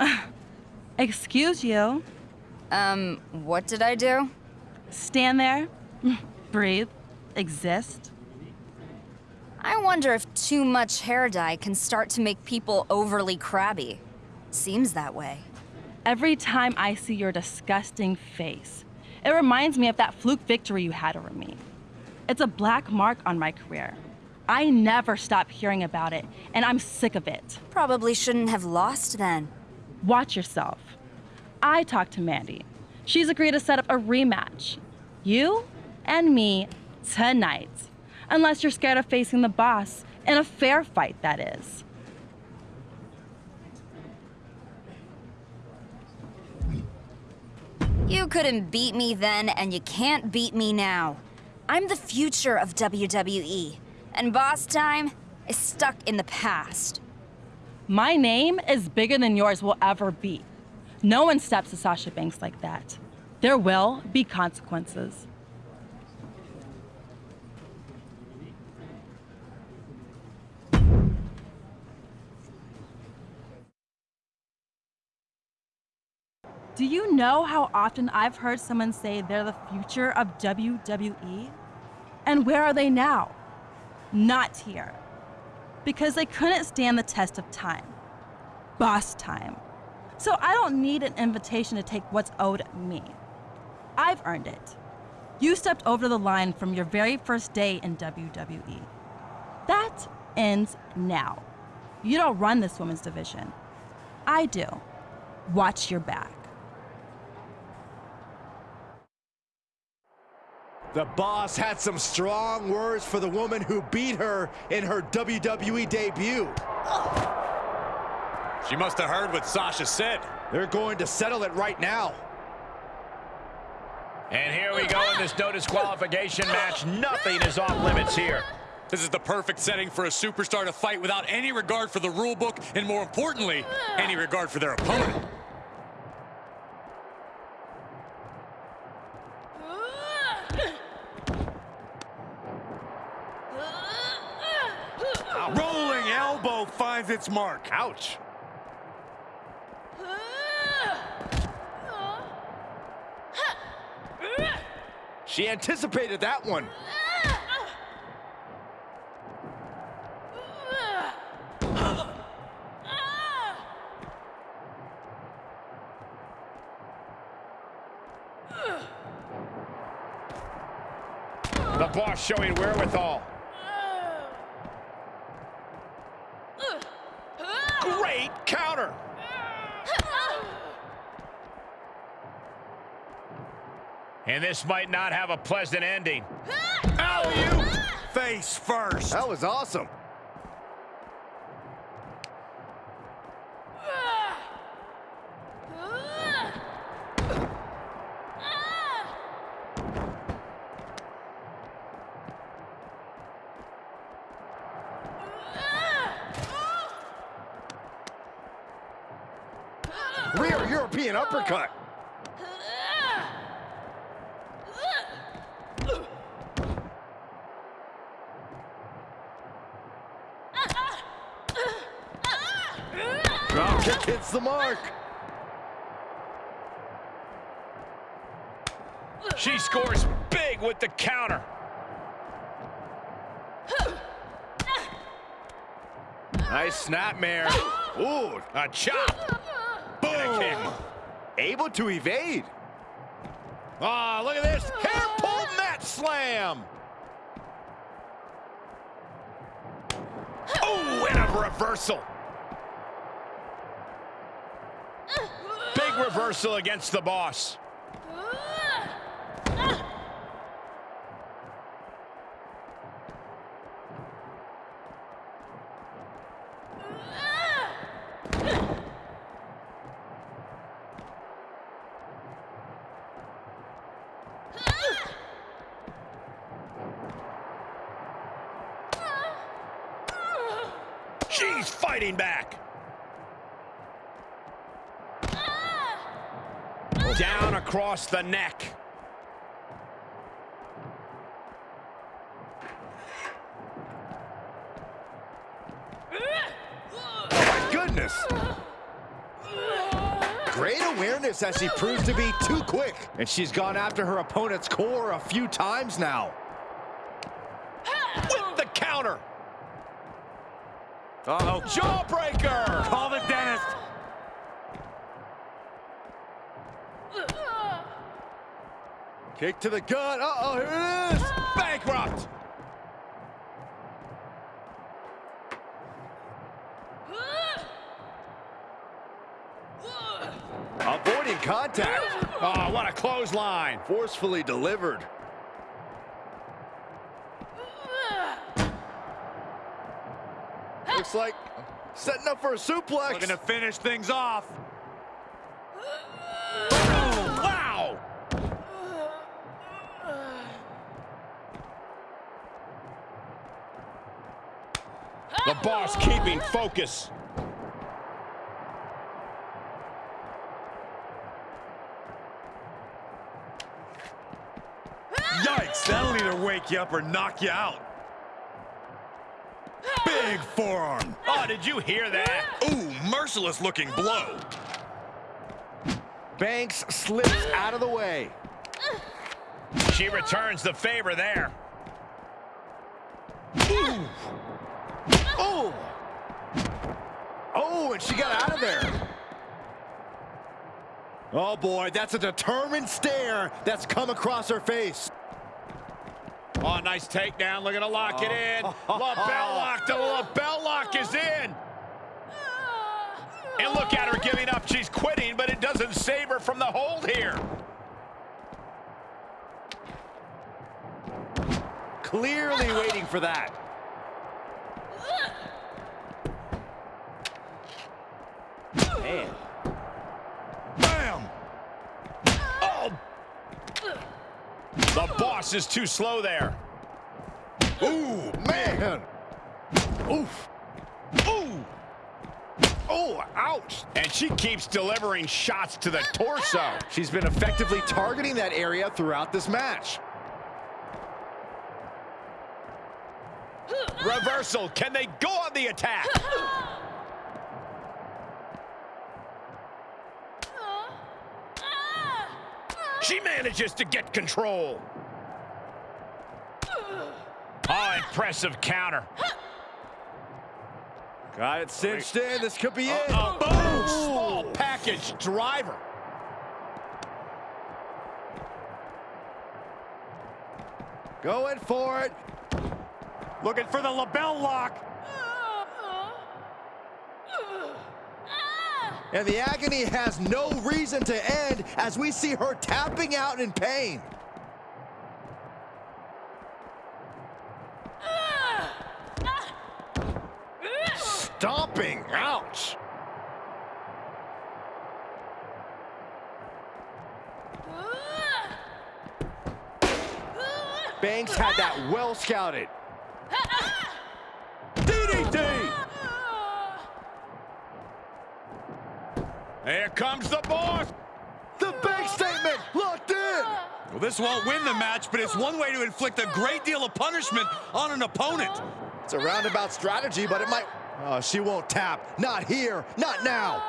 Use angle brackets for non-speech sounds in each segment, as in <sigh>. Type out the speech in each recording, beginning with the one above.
<sighs> Excuse you. Um, what did I do? Stand there, <laughs> breathe, exist. I wonder if too much hair dye can start to make people overly crabby. Seems that way. Every time I see your disgusting face, it reminds me of that fluke victory you had over me. It's a black mark on my career. I never stop hearing about it, and I'm sick of it. Probably shouldn't have lost then. Watch yourself. I talked to Mandy. She's agreed to set up a rematch. You and me tonight. Unless you're scared of facing the boss in a fair fight, that is. You couldn't beat me then, and you can't beat me now. I'm the future of WWE, and boss time is stuck in the past. My name is bigger than yours will ever be. No one steps to Sasha Banks like that. There will be consequences. Do you know how often I've heard someone say they're the future of WWE? And where are they now? Not here. Because they couldn't stand the test of time. Boss time. So I don't need an invitation to take what's owed me. I've earned it. You stepped over the line from your very first day in WWE. That ends now. You don't run this women's division. I do. Watch your back. The boss had some strong words for the woman who beat her in her WWE debut. She must have heard what Sasha said. They're going to settle it right now. And here we go in this no disqualification match. Nothing is off limits here. This is the perfect setting for a superstar to fight without any regard for the rule book and more importantly, any regard for their opponent. Rolling finds its mark. Ouch. She anticipated that one. The boss showing wherewithal. Great counter. And this might not have a pleasant ending. <laughs> Alley-oop. Ah! Face first. That was awesome. <laughs> Rear European uppercut. The mark. She scores big with the counter. Nice snapmare. Ooh, A chop. boom. Able to evade. Oh, look at this. Hair pull mat slam. Oh, and a reversal. Big reversal against the boss. She's fighting back. Down across the neck. Oh my goodness! Great awareness as she proves to be too quick. And she's gone after her opponent's core a few times now. With the counter. Uh-oh, jawbreaker! Call the dentist. Kick to the gut. Uh-oh, here it is. Ah! Bankrupt. Ah! Avoiding contact. Ah! Oh, what a clothesline. Forcefully delivered. Looks like setting up for a suplex. Looking to finish things off. The boss keeping focus. Yikes, that'll either wake you up or knock you out. Big forearm. Oh, did you hear that? Ooh, merciless looking blow. Banks slips out of the way. She returns the favor there. Oh! Oh, and she got out of there. Oh boy, that's a determined stare that's come across her face. Oh, nice takedown. Looking to lock it in. <laughs> LaBelle lock. The LaBelle lock is in. And look at her giving up. She's quitting, but it doesn't save her from the hold here. Clearly waiting for that. Man. Bam! Oh! The boss is too slow there. Ooh, man. Oof. Ooh! Oh, ouch. And she keeps delivering shots to the torso. She's been effectively targeting that area throughout this match. Reversal. Can they go on the attack? She manages to get control. Oh, impressive counter. Got it cinched in. This could be it. Uh, boom! Small package driver. Going for it. Looking for the LaBelle lock. And the agony has no reason to end as we see her tapping out in pain. Stomping. Ouch. Banks had that well scouted. DDT! Here comes the boss. The bank statement locked in. Well, this won't win the match, but it's one way to inflict a great deal of punishment on an opponent. It's a roundabout strategy, but it might... Oh, she won't tap. Not here. Not now.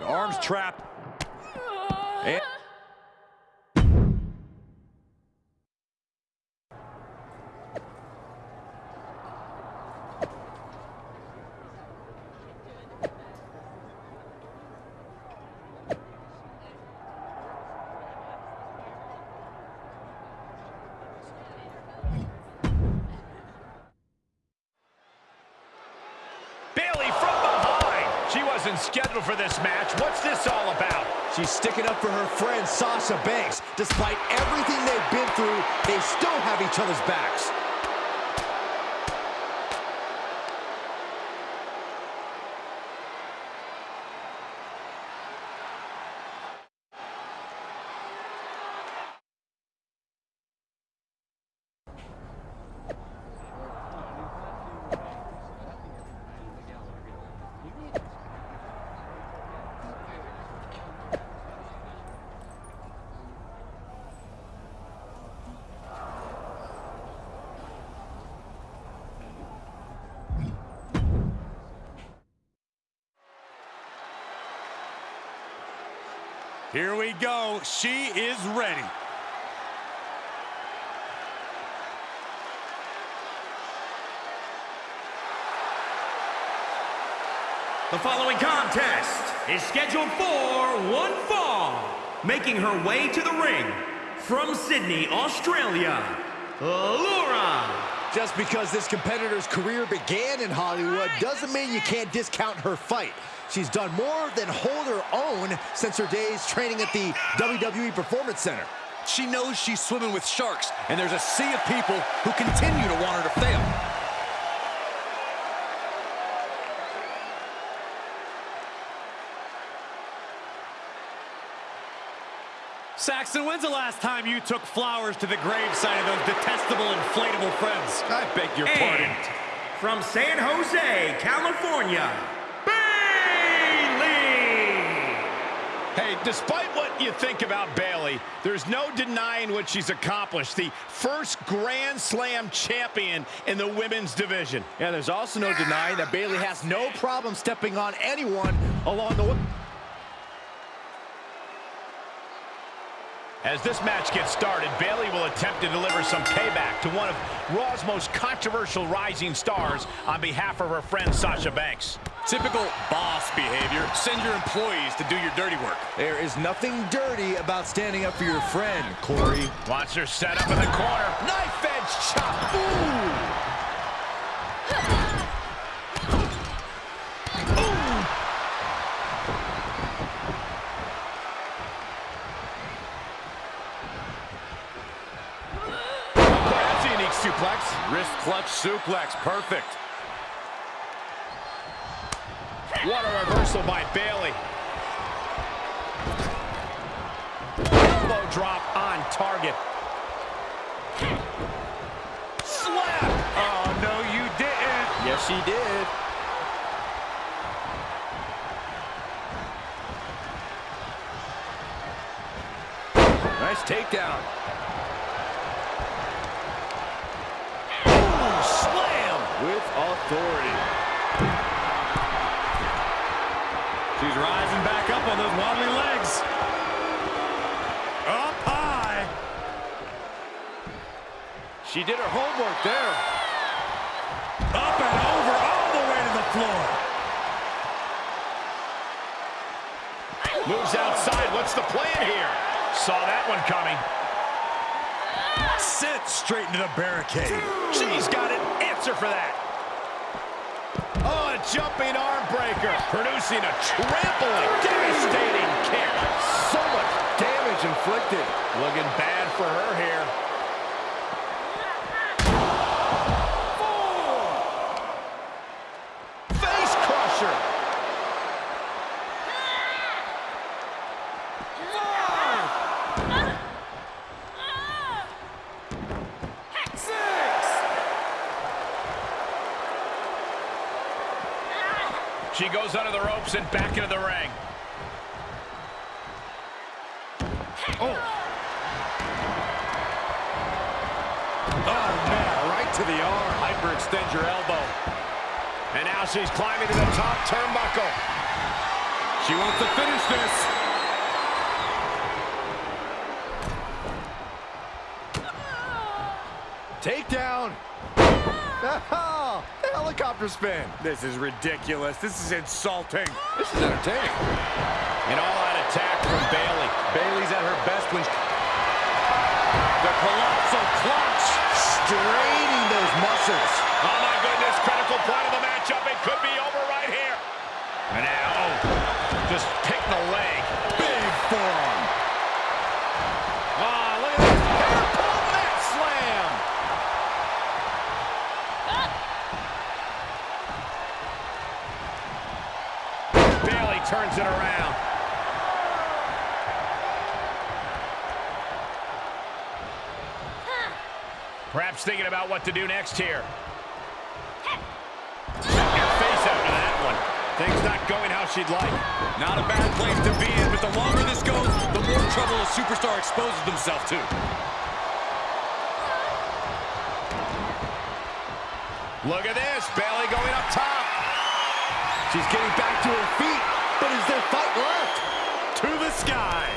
Arm's trapped. And Bayley from behind. She wasn't scheduled for this match. What's this all about? she's sticking up for her friend Sasha Banks. Despite everything they've been through, they still have each other's backs. She is ready. The following contest is scheduled for one fall. Making her way to the ring from Sydney, Australia, Laura. Just because this competitor's career began in Hollywood doesn't mean you can't discount her fight. She's done more than hold her own since her days training at the WWE Performance Center. She knows she's swimming with sharks, and there's a sea of people who continue to want her to fail. Saxton, when's the last time you took flowers to the gravesite of those detestable inflatable friends? I beg your pardon. From San Jose, California, Bayley. Hey, despite what you think about Bayley, there's no denying what she's accomplished. The first Grand Slam champion in the women's division. Yeah, there's also no denying that Bayley has no problem stepping on anyone along the way. As this match gets started, Bayley will attempt to deliver some payback to one of Raw's most controversial rising stars on behalf of her friend Sasha Banks. Typical boss behavior. Send your employees to do your dirty work. There is nothing dirty about standing up for your friend, Corey. Watch her set up in the corner. Knife edge chop. Ooh. <laughs> That's a unique suplex. Wrist clutch suplex. Perfect. What a reversal by Bayley. Elbow drop on target. Slap! Oh, no, you didn't. Yes, she did. Nice takedown. Authority. She's rising back up on those wobbly legs. Up high. She did her homework there. Up and over, all the way to the floor. Moves outside. What's the plan here? Saw that one coming. Sent straight into the barricade. She's got an answer for that. Jumping arm breaker. Producing a trampling, devastating kick. So much damage inflicted. Looking bad for her here. Face crusher. She goes under the ropes and back into the ring. Oh. Oh, man, right to the arm. Hyperextend your elbow. And now she's climbing to the top turnbuckle. She wants to finish this. Takedown. <laughs> Oh, helicopter spin. This is ridiculous. This is insulting. This is entertaining. An all-out attack from Bayley. Bayley's at her best when The colossal clutch. straining those muscles. Oh, my goodness. Critical point of the matchup. It could be over right here. And now, oh, just pick the leg. Big forearm. Ah, look at this. Hair pull mat slam. Bayley turns it around. Perhaps thinking about what to do next here. Check your face after that one. Things not going how she'd like. Not a bad place to be in, but the longer this goes, the more trouble a superstar exposes themselves to. Look at this. Bayley going up top. She's getting back to her feet, their fight left. To the sky.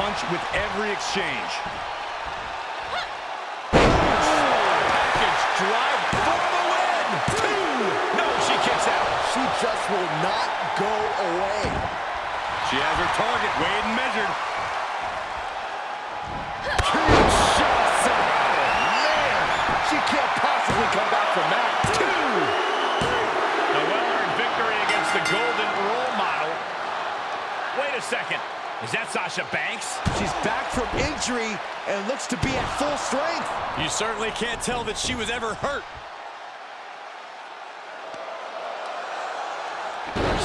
punch with every exchange. Package drive for the win! Two! No, she kicks out. She just will not go away. She has her target weighed and measured. She can't possibly come back from that. Two. A well-earned victory against the golden role model. Wait a second. Is that Sasha Banks? She's back from injury and looks to be at full strength. You certainly can't tell that she was ever hurt.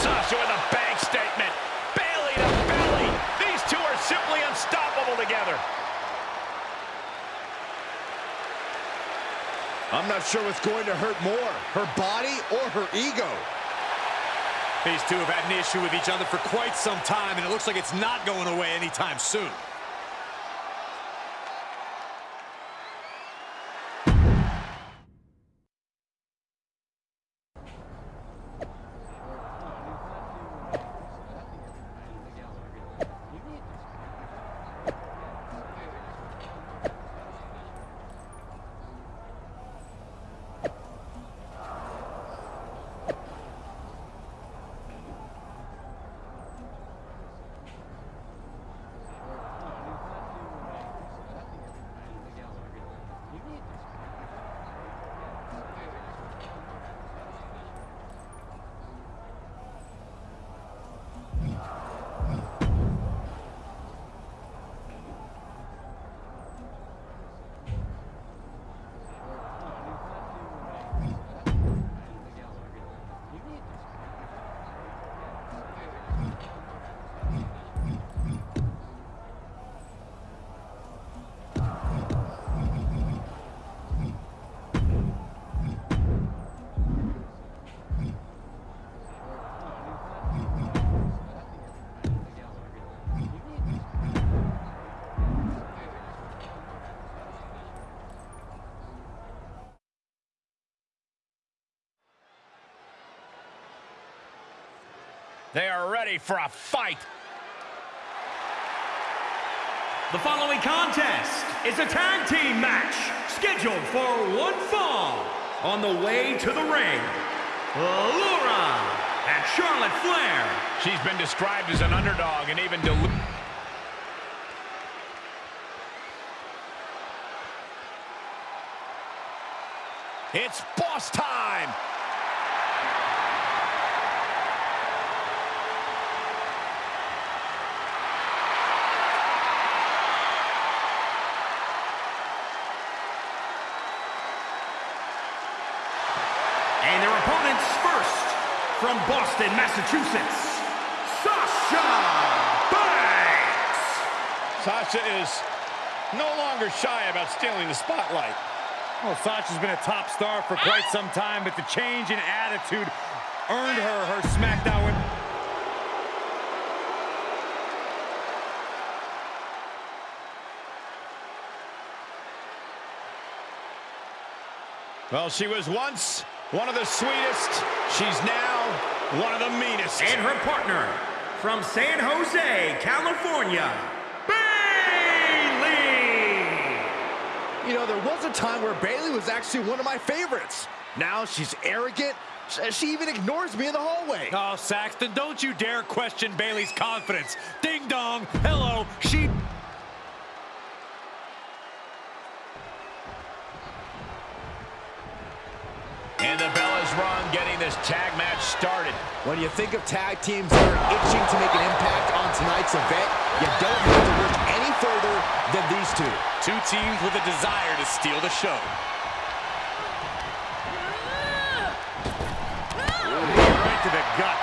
Sasha with a bank statement. Bayley to belly. These two are simply unstoppable together. I'm not sure what's going to hurt more, her body or her ego. These two have had an issue with each other for quite some time, and it looks like it's not going away anytime soon. They are ready for a fight. The following contest is a tag team match scheduled for one fall. On the way to the ring, Laura and Charlotte Flair. She's been described as an underdog and even diluted. It's boss time. And their opponents first, from Boston, Massachusetts, Sasha Banks. Sasha is no longer shy about stealing the spotlight. Well, Sasha's been a top star for quite some time, but the change in attitude earned her her SmackDown win. Well, she was once one of the sweetest. She's now one of the meanest. And her partner, from San Jose, California, Bayley. You know, there was a time where Bayley was actually one of my favorites. Now she's arrogant. She even ignores me in the hallway. Oh, Saxton, don't you dare question Bayley's confidence. Ding dong, hello, she... And the bell is rung, getting this tag match started. When you think of tag teams that are itching to make an impact on tonight's event, you don't have to look any further than these two. Two teams with a desire to steal the show. Right to the gut.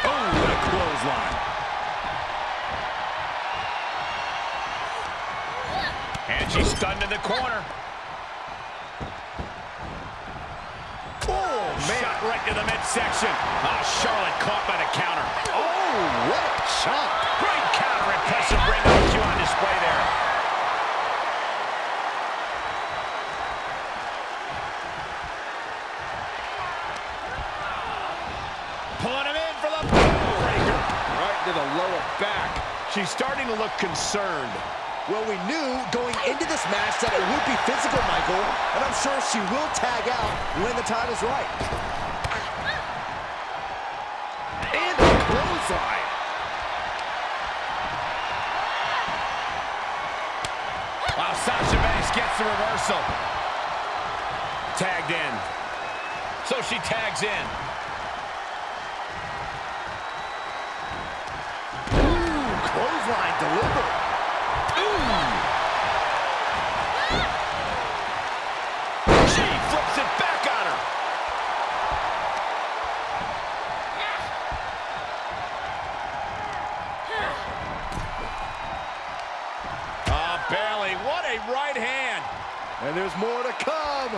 Oh, what a clothesline. And she's stunned in the corner. Oh, man. Shot right to the midsection. Ah, Charlotte caught by the counter. Oh, what a shot. Great counter. Impressive ring IQ on display there. Pulling him in for the breaker. Right to the lower back. She's starting to look concerned. Well, we knew going into this match that it would be physical, Michael, and I'm sure she will tag out when the time is right. And the clothesline. Wow, Sasha Banks gets the reversal. Tagged in. So she tags in. Ooh, clothesline delivered. She flips it back on her. Ah, Bayley, what a right hand. And there's more to come.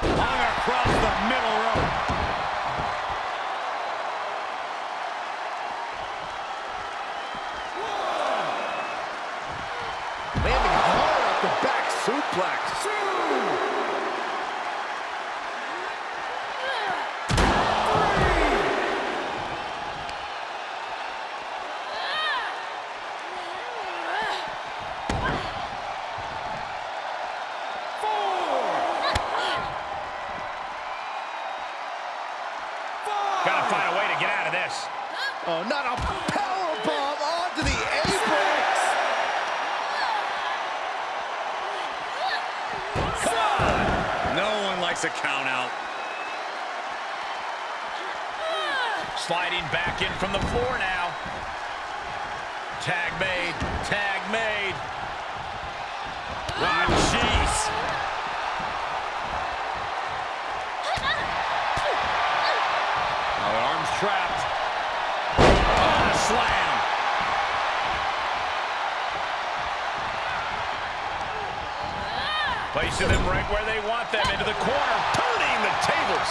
Hung across the middle rope. Landing hard off the back suplex. No a count out. Sliding back in from the floor now. Tag made. Tag made. Ah, jeez. Oh, the arm's trapped. Oh, the slam. Placing them right where they want them, into the corner, turning the tables.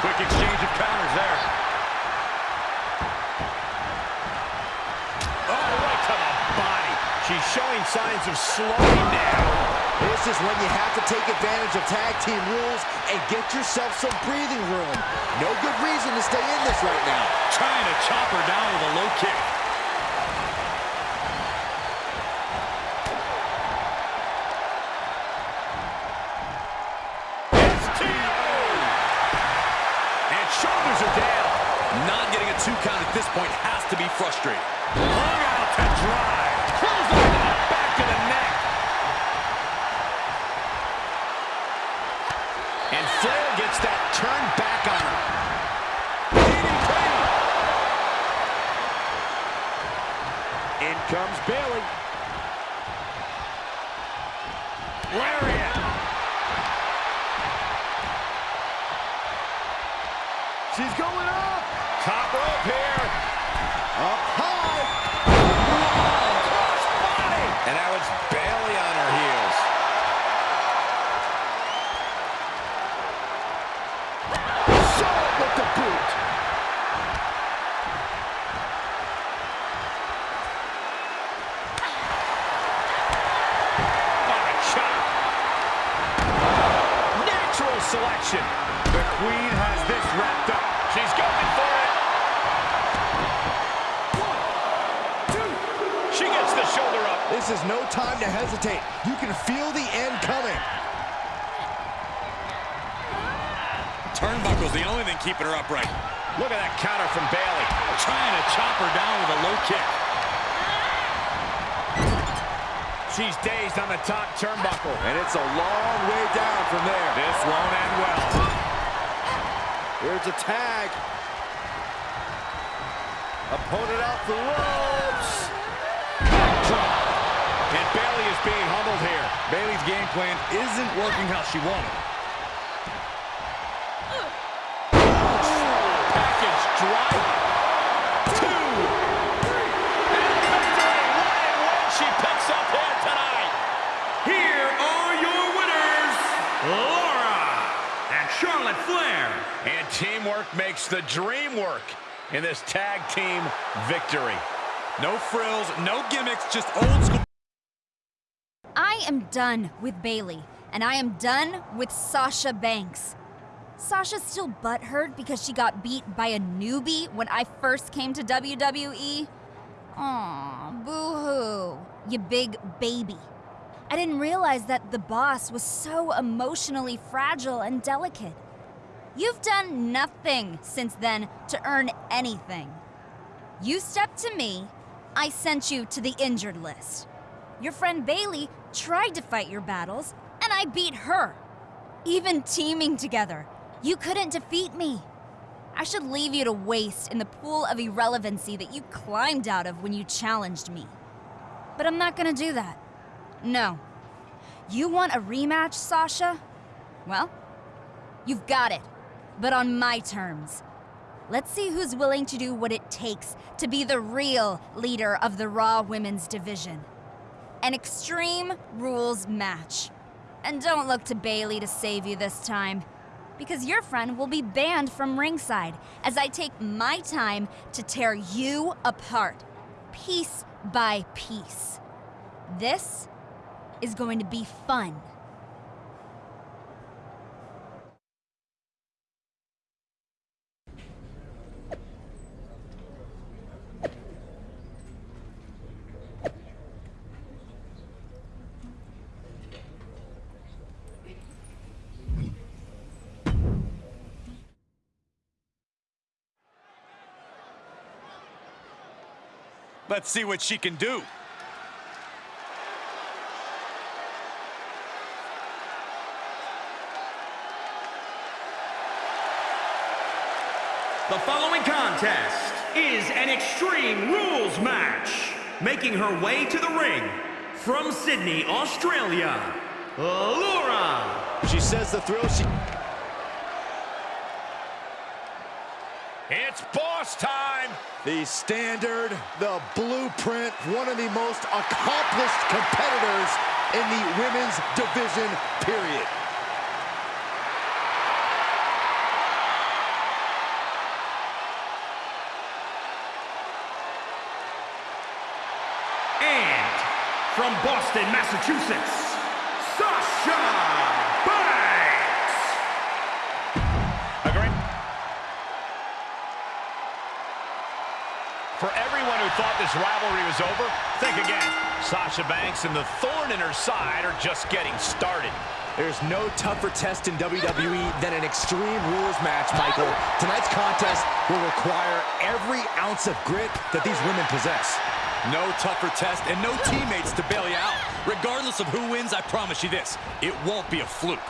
Quick exchange of counters there. Oh, right to the body. She's showing signs of slowing down. This is when you have to take advantage of tag team rules and get yourself some breathing room. No good reason to stay in this right now. Trying to chop her down with a low kick. Shoulders are down. Not getting a two count at this point has to be frustrating. Hung out to to the back of the neck. And Flair gets that turned back on. DDT. In comes Bayley. And hesitate. You can feel the end coming. Turnbuckle's the only thing keeping her upright. Look at that counter from Bayley. Trying to chop her down with a low kick. She's dazed on the top turnbuckle. And it's a long way down from there. This won't end well. Here's a tag. Opponent out the ropes. Being humbled here. Bayley's game plan isn't working how she wanted. Package drop. Two. And victory. One and one she picks up here tonight. Here are your winners, Laura and Charlotte Flair. And teamwork makes the dream work in this tag team victory. No frills, no gimmicks, just old school. Done with Bayley, and I am done with Sasha Banks. Sasha's still butthurt because she got beat by a newbie when I first came to WWE. Aw, boo-hoo, you big baby. I didn't realize that the boss was so emotionally fragile and delicate. You've done nothing since then to earn anything. You stepped to me, I sent you to the injured list. Your friend Bayley tried to fight your battles, and I beat her. Even teaming together, you couldn't defeat me. I should leave you to waste in the pool of irrelevancy that you climbed out of when you challenged me. But I'm not gonna do that. No. You want a rematch, Sasha? Well, you've got it, but on my terms. Let's see who's willing to do what it takes to be the real leader of the Raw Women's Division. An Extreme Rules match. And don't look to Bayley to save you this time, because your friend will be banned from ringside as I take my time to tear you apart, piece by piece. This is going to be fun. Let's see what she can do. The following contest is an Extreme Rules match. Making her way to the ring from Sydney, Australia, Laura. She says the thrill she... It's boss time. The standard, the blueprint, one of the most accomplished competitors in the women's division, period. And from Boston, Massachusetts, For everyone who thought this rivalry was over, think again. Sasha Banks and the thorn in her side are just getting started. There's no tougher test in WWE than an Extreme Rules match, Michael. Tonight's contest will require every ounce of grit that these women possess. No tougher test and no teammates to bail you out. Regardless of who wins, I promise you this, it won't be a fluke.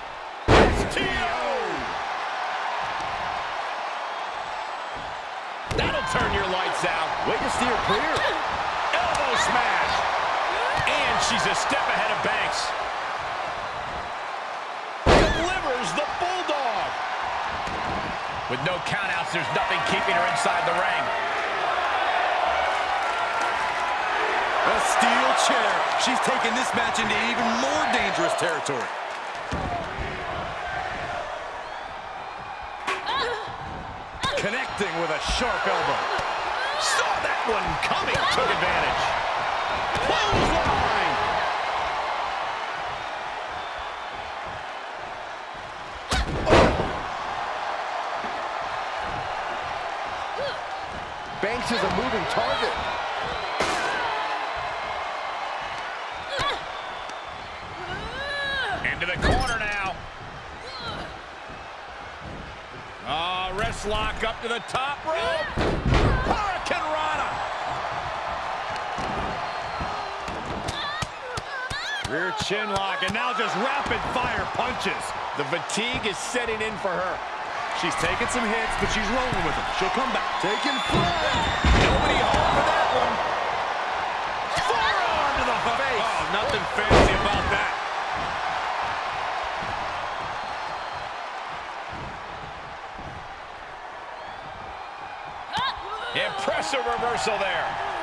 Way to steer clear. Elbow smash. And she's a step ahead of Banks. Delivers the Bulldog. With no countouts, there's nothing keeping her inside the ring. A steel chair. She's taking this match into even more dangerous territory. Ah. Connecting with a sharp elbow. One coming. Took advantage. Clothesline. Banks is a moving target. Into the corner now. Ah, oh, wrist lock up to the top rope. Rear chin lock, and now just rapid fire punches. The fatigue is setting in for her. She's taking some hits, but she's rolling with them. She'll come back. Taking flight. Nobody home for that one. Forearm to the face. Oh, nothing fancy about that. Impressive reversal there.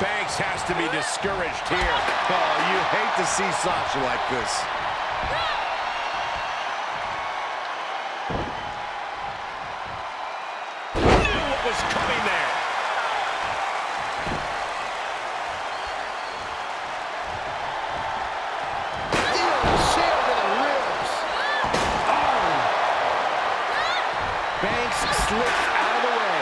Banks has to be discouraged here. Oh, you hate to see Sasha like this. Knew what was coming there. Chair to the ribs. Oh. Banks slips out of the way.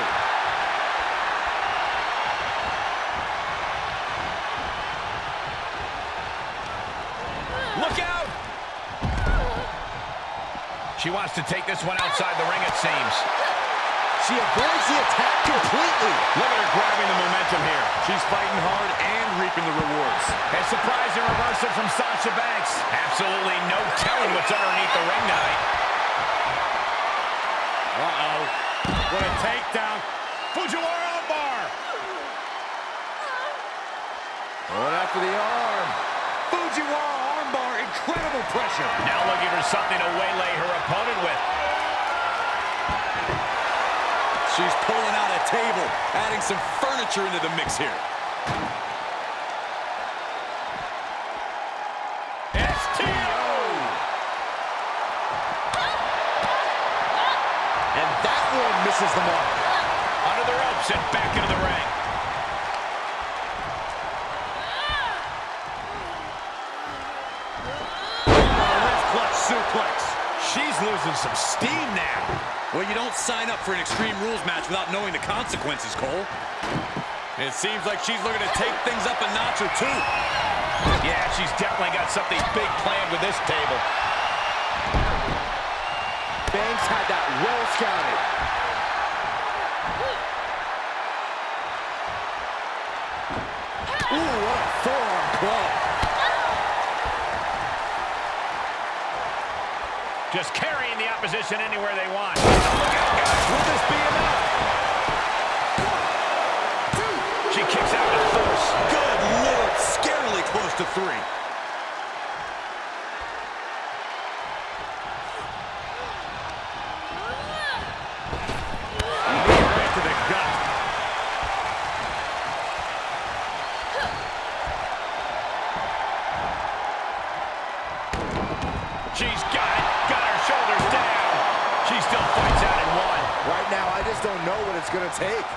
Look out! She wants to take this one outside the ring, it seems. She avoids the attack completely. Look at her grabbing the momentum here. She's fighting hard and reaping the rewards. A surprising reversal from Sasha Banks. Absolutely no telling what's underneath the ring tonight. Uh-oh. What a takedown. Fujiwara armbar. Going after the arm. Fujiwara armbar. Incredible pressure. Now looking for something to waylay her opponent with. She's pulling out a table, adding some furniture into the mix here. STO! And that one misses the mark. Under the ropes and back into the ring. Wrist clutch suplex. She's losing some steam you don't sign up for an Extreme Rules match without knowing the consequences, Cole. It seems like she's looking to take things up a notch or two. Yeah, she's definitely got something big planned with this table. Banks had that well scouted. Ooh, what a forearm club. Just carrying the opposition anywhere they want. Look out, guys. Will this be enough? She kicks out with force. Good Lord, scarily close to three. take.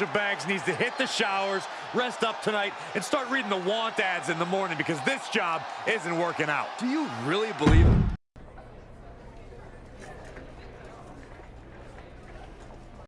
Sasha Banks needs to hit the showers, rest up tonight, and start reading the want ads in the morning because this job isn't working out. Do you really believe